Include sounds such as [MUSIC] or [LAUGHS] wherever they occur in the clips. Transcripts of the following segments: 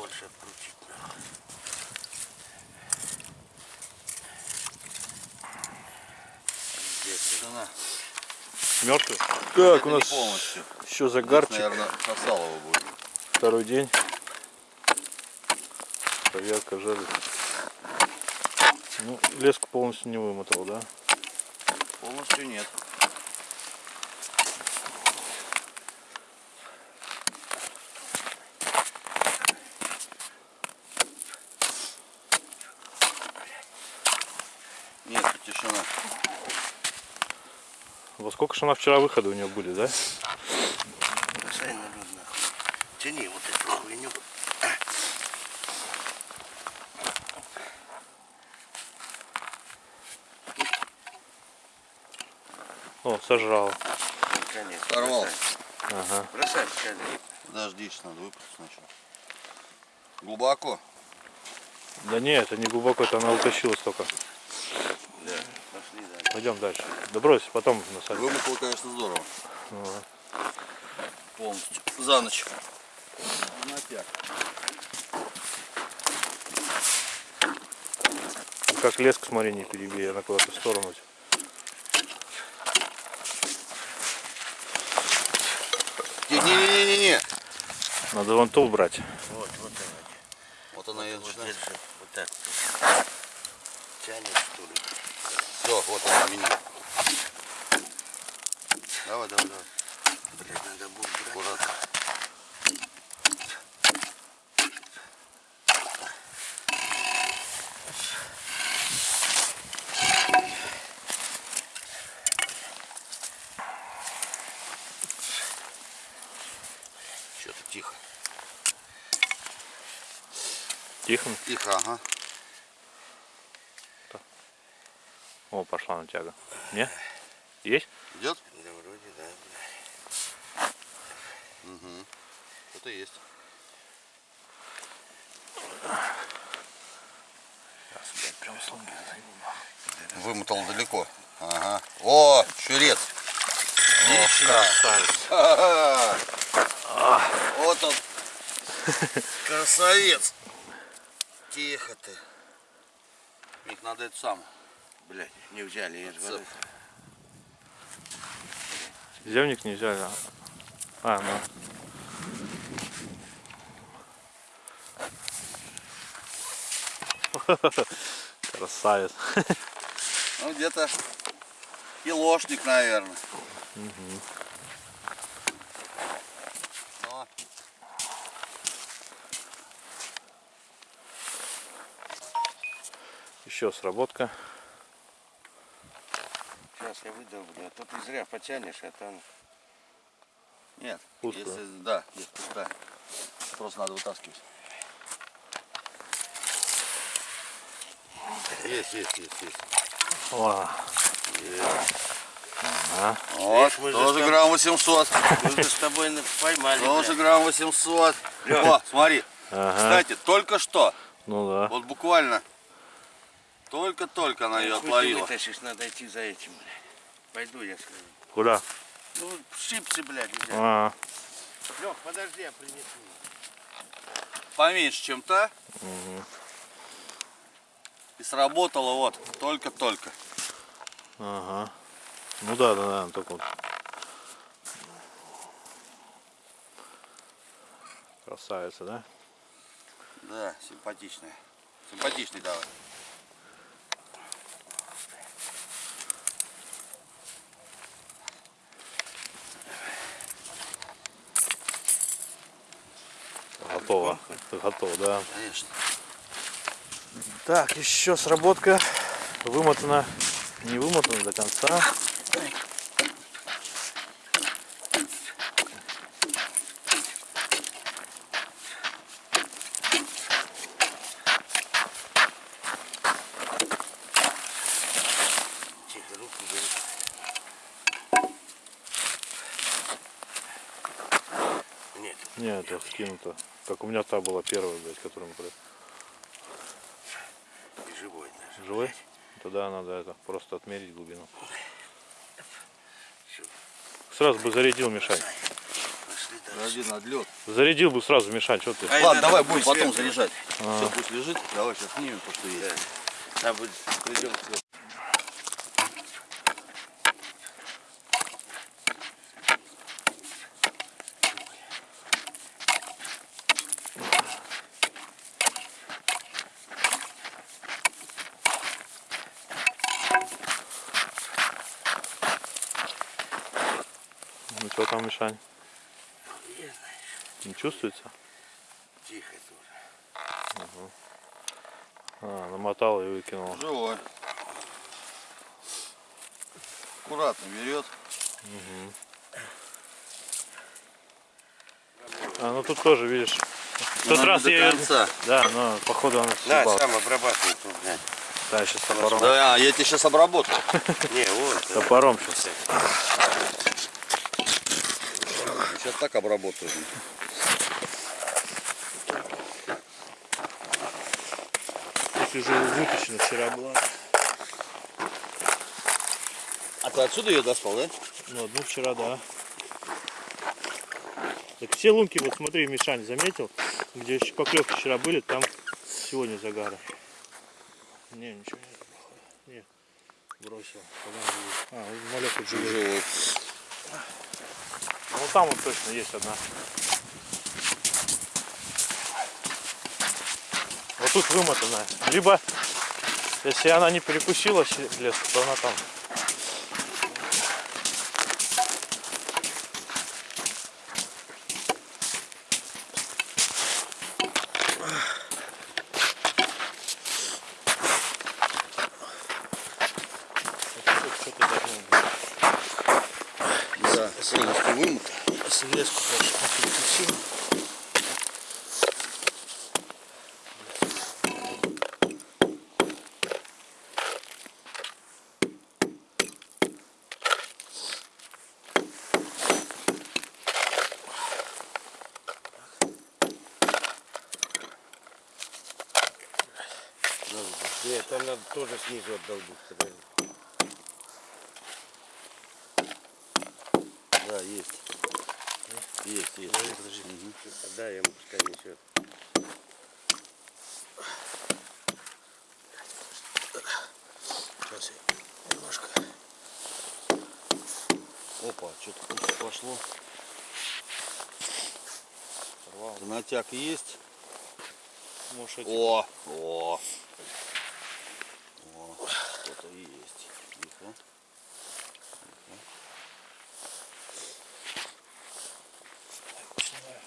Побольше открутить. Тишина. Мертвый? Так, Это у нас полностью. еще загарчик. Наверное, сосалово будет. Второй день. Проверка жары. Ну, леску полностью не вымотал, да? Полностью. Нет, Во сколько же она вчера выходы у нее были, да? Тяни вот эту хуйню. О, сожрал. Конечно. Сорвал. Ага. Бросай. Подождите, надо выпустить сначала. Глубоко. Да не, это не глубоко, это она утащила столько. Пошли дальше. Пойдем дальше. Да брось, потом насадим. Вымахало, конечно, здорово. Ага. Полностью. За ночь. Ну, Как леску, смотри, не перебей, она куда-то в сторону. Не-не-не-не-не. Надо вон то убрать. Вот, вот она. Вот она и Вот начинает. держи. Вот так. Тянет что ли? Все, вот она меня. Давай, давай, давай. Блядь, надо будет брать. Аккуратно. Что-то тихо. Тихо. Тихо, ага. О, пошла на тяга. Не? Есть? Идет? Да вроде да. Угу. Что-то есть. Сейчас, блядь, прям сломки Вымотал далеко. Ага. О, щурец. Отлично. Красавец. Вот он. [LAUGHS] Красавец. Тихо ты. Их надо это сам. Блядь, не взяли, Цеп. воды. Земник не взяли. а- А, ну. [LAUGHS] Красавец. Ну, где-то килошник, наверное. Но Еще сработка. Сейчас я выдавлю, а то ты зря потянешь, а там... Нет, Пустая. если, да, здесь пустая. Просто надо вытаскивать. Есть, есть, есть, есть. О, ага. Вот, Видишь, мы же тоже грамм 800. Мы же с тобой поймали, Тоже грамм 800. О, смотри. Ага. Кстати, только что, Ну да. вот буквально, только-только она ее отловила. вытащишь, надо идти за этим, блядь. Пойду я скажу. Куда? Ну, шипсы, блядь, нельзя. А, Лёх, подожди, я принесу. Поменьше, чем та. И сработала вот, только-только. ага. Ну да, да, да, только вот. Красавица, да? Да, симпатичная. Симпатичный давай. Готово. Готово, да. Конечно. Так, еще сработка. Вымотана. Не вымотана до конца. Нет, это скинуто. Как у меня та была первая, блядь, которую мы при- и живой даже. Живой? Тогда надо это просто отмерить глубину. Сразу бы зарядил. Один отлет. Зарядил бы сразу Мишань, что ты? Ай, Ладно, давай будем потом сверху. заряжать. А. Все, пусть лежит. Давай сейчас снимем то, что есть. Надо будет, придем к тебе. Ну что там, Мишань? Я знаю, Не чувствуется? тихо тоже. А, намотал и выкинул. Живой. Аккуратно берет. А, ну тут тоже, видишь. В тот надо раз до я... конца. Да, но походу он съебал. сам обрабатывай тут, блядь. Да, сейчас топором. Да, я тебе сейчас обработаю. [LAUGHS] Не, вот. Топором сейчас. Сейчас так обработаю. Уже вытащена вчера была. А ты отсюда ее достал, да? Ну, одну вчера, да. Так все лунки, вот смотри, Мишань заметил, где еще поклевки вчера были, там сегодня загара. Не, ничего нет. Нет, бросил. А, малек живет. Живой. Ну там вот точно есть одна. Тут вымотанная. Либо, если она не перекусила лес, то она там. Это тут что-то должно быть. Да, полностью вымыт. Свеску, конечно, перекусил. Нет, там надо тоже снизу отдолбить. подожди. Да, есть. Есть, есть. есть. Мгм. Дай ему, пускай несет. Сейчас я немножко. Опа, что-то пошло. Натяг есть. Может, эти- О, о. О, что-то есть. Тихо. снимаю.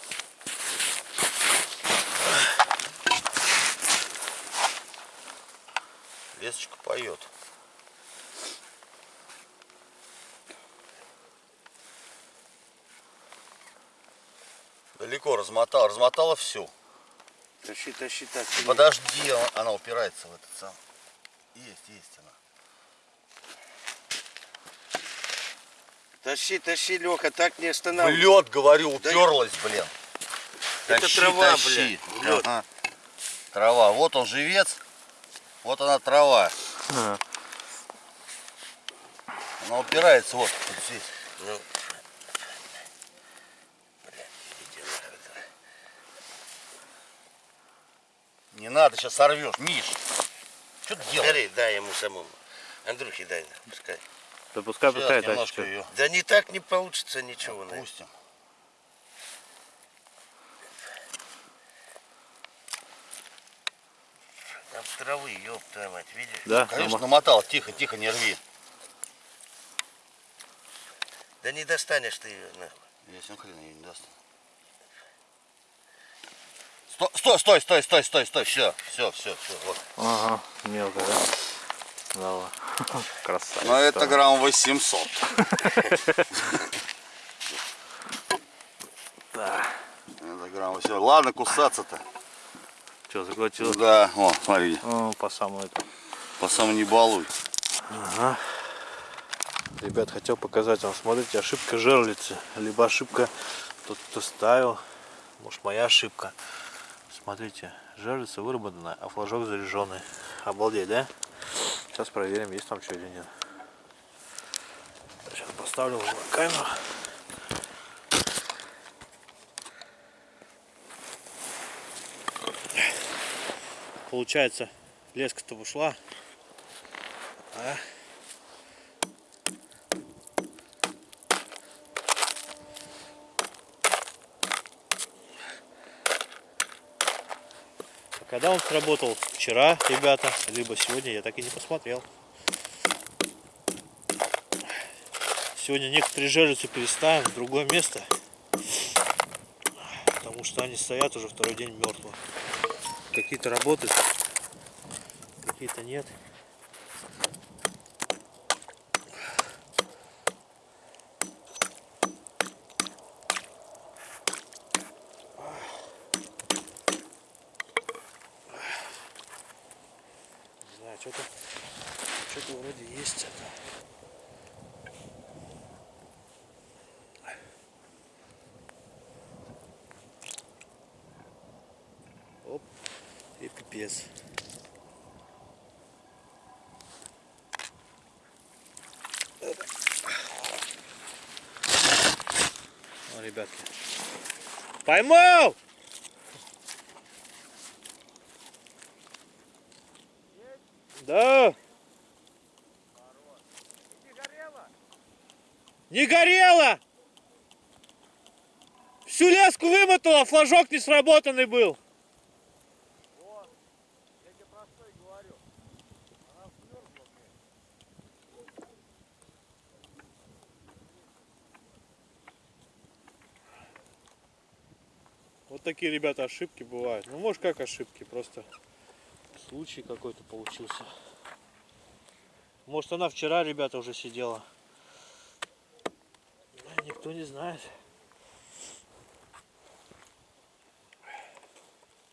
Лесочка поет. Далеко размотала, размотала всю. Тащи, тащи так. Подожди, она- она упирается в этот сам. Есть, есть она. Тащи, тащи, Леха, так не останавливай. лед, говорю, уперлась, блин. Это Тащи, трава, тащи. блядь, лед. Ага. Трава. Вот он живец. Вот она трава. А, Она упирается вот, вот здесь. Не надо, сейчас сорвешь. Миш, что ты делаешь? Бери, дай ему самому. Андрюхе дай, пускай. Да пускай, Сейчас пускай немножко ее Да не так не получится ничего. наверное. опустим. Там травы, ёб твою мать, видишь? Да, Конечно, нама- намотал. Тихо, тихо, не рви. Да не достанешь ты ее, нахуй. Если он хрен ее не даст. Стой, стой, стой, стой, стой, стой. Все, все, все, все. Вот. Ага, мелко, да? Да, [LAUGHS] красавец. Но это грамм 800. [LAUGHS] Да. Это грамм 800. Ладно, кусаться-то. Что, заглотил? Да, о, смотри, О, по самому это. по самому не балуй. Ага. Ребят, хотел показать вам, смотрите, ошибка жерлицы. Либо ошибка тот, кто ставил. Может моя ошибка. Смотрите, жерлица выработана, а флажок заряженный. Обалдеть, да? Сейчас проверим, есть там что или нет. Сейчас поставлю его на камеру. Получается, леска-то ушла. А? Когда он сработал? Вчера, ребята, либо сегодня, я так и не посмотрел. Сегодня некоторые жерлицы переставим в другое место. Потому что они стоят уже второй день мертвые. Какие-то работают, какие-то нет. Что-то что-то вроде есть это. Оп, и пипец. О, ребятки. Поймал! Да. Не горело! Всю леску вымотала, флажок не сработанный был. Вот такие, ребята, ошибки бывают. Ну, может, как ошибки, просто случай какой-то получился. Может, она вчера, ребята, уже сидела. Никто не знает.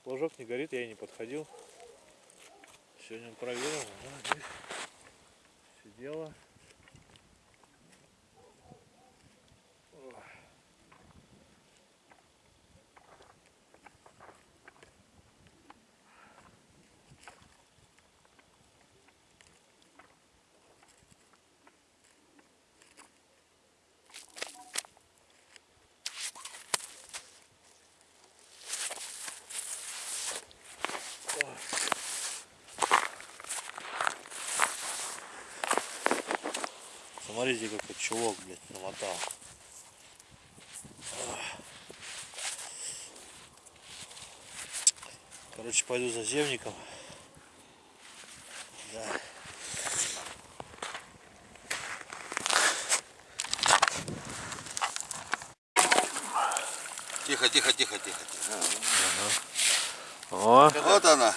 Флажок не горит, я и не подходил. Сегодня проверил. да, здесь Сидела. Смотрите, какой чулок, блядь, намотал. Короче, пойду за земником. Да. Тихо, тихо, тихо, тихо. тихо. О, Вот она.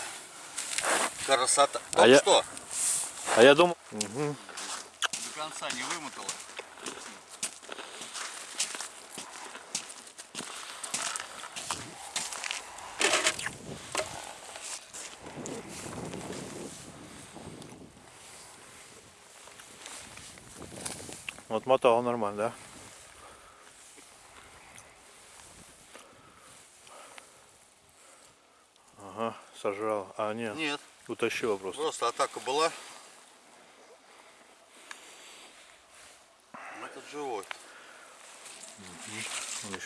Красота. А Оп, я- что? а я думал... До конца не вымотала. Вот мотал нормально, да? Ага, сожрал. А, нет, Нет, утащила просто. просто атака была. Этот живой.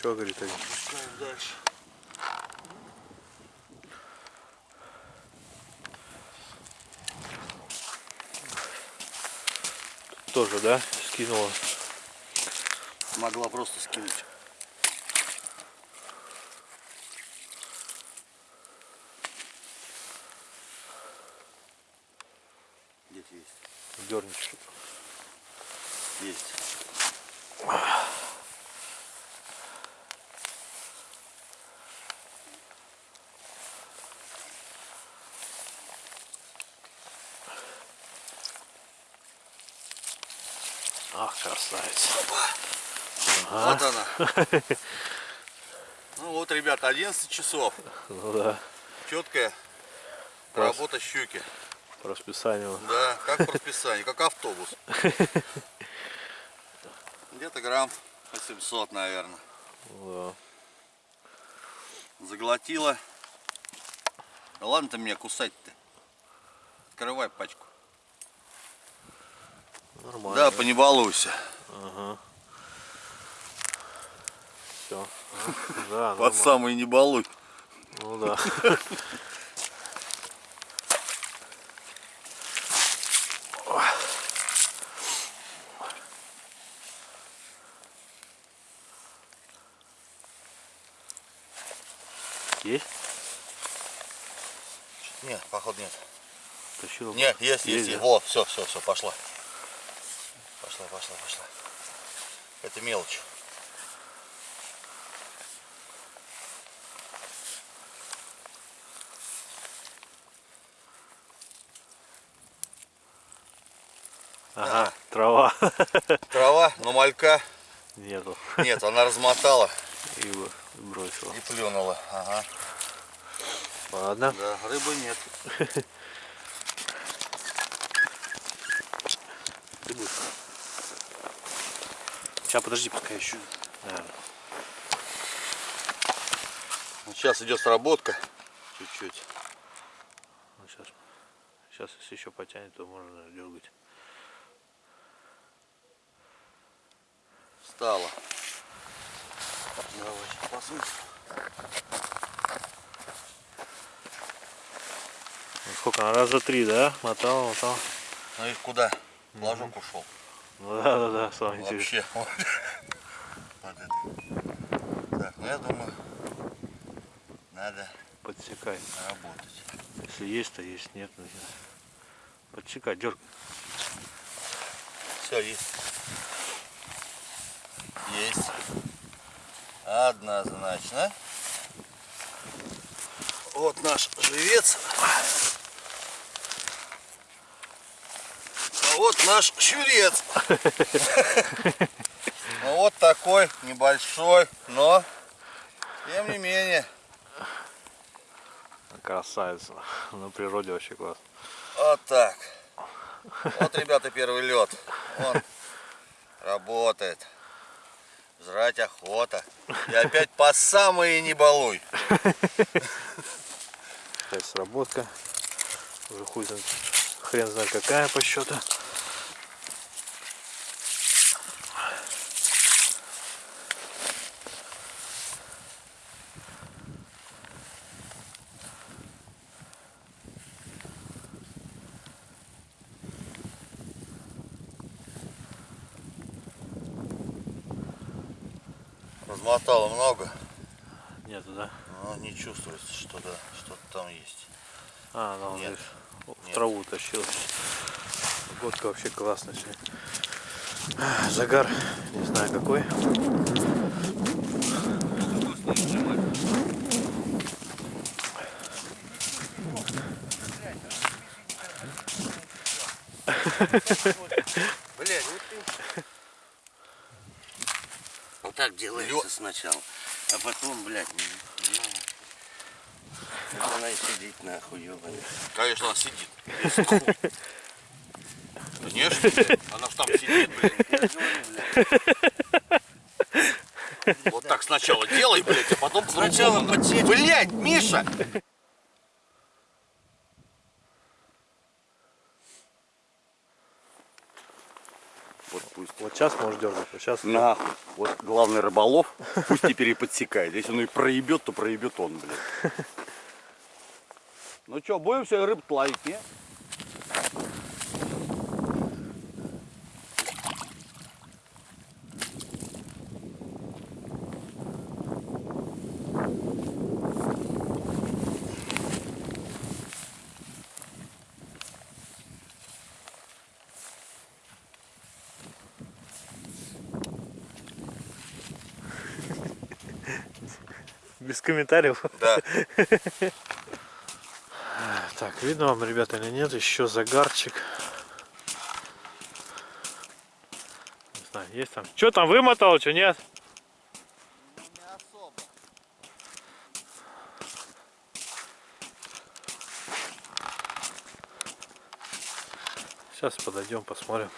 Еще говорит один. Пускаем дальше. Тоже, да? Скинула. Могла просто скинуть. Где-то есть. Дернет что-то. Есть. Красавец. Вот она. [LAUGHS] Ну вот, ребята, 11 часов. Ну да, Четкая Класс. работа щуки. по расписанию. Да, как по расписанию, как автобус. [LAUGHS] Где-то грамм по 700, наверное. Да. Заглотила. Да ладно ты меня кусать-то. Открывай пачку. Нормально. Да, по не балуйся. Ага. Все. [LAUGHS] Да, Под самый не балуй. Ну да. Есть? Нет, походу нет. Тащил? Нет, есть, есть, Есть, есть. все, все, все, пошла. Пошла, пошла, пошла. Это мелочь. Ага, трава. [LAUGHS] Трава, но малька Нету. нет, она размотала И бросила. и плюнула. Ага. Ладно. Да, рыбы нет. [LAUGHS] Будешь? Сейчас, подожди, пока еще. Вот сейчас идет сработка. Чуть-чуть. сейчас. Сейчас, если еще потянет, то можно дергать. Встала. Давай, сейчас посмотрим. Ну, сколько? она Раза три, да? Мотал, мотал. Ну и куда? Ложок ушел. Ну да, да, да, самое интересное. Вообще. [LAUGHS] Вот это. Так, ну я думаю, надо Подсекай. работать. Если есть, то есть, нет, ну, нет. Подсекай, дергай. Все, есть. Есть. Однозначно. Вот наш живец. А вот наш щурец. Ну вот такой небольшой, но тем не менее. Красавица. На природе вообще класс. Вот так. Вот, ребята, первый лед. Он работает. Жрать охота. И опять по самые не балуй. Опять сработка. Уже хуй знает, хрен знает какая по счету. Размотало много, Нету, да? но не чувствуется, что да, что-то там есть. А, ну, Нет. в Нет. траву тащил. Погодка вообще классная сегодня. Загар, не знаю какой. [LAUGHS] Блять, Вот так делается сначала. А потом, блядь, ну, она и сидеть нахуй, ебаный. конечно, она сидит. Конечно, она ж там сидит, блядь. Вот так сначала делай, блядь, а потом Сначала подсечь. Блядь, Миша! Вот пусть. Вот сейчас можешь дергать, вот сейчас. Нахуй. Вот главный рыболов, пусть теперь и подсекает. Если он и проебет, то проебет он, блядь. Ну что, будем все рыб ловить, не? Без комментариев. Да. [LAUGHS] Так, видно вам, ребята, или нет? Еще загарчик. Не знаю, Есть там. Что там вымотал, что нет? Не особо. Сейчас подойдем, посмотрим.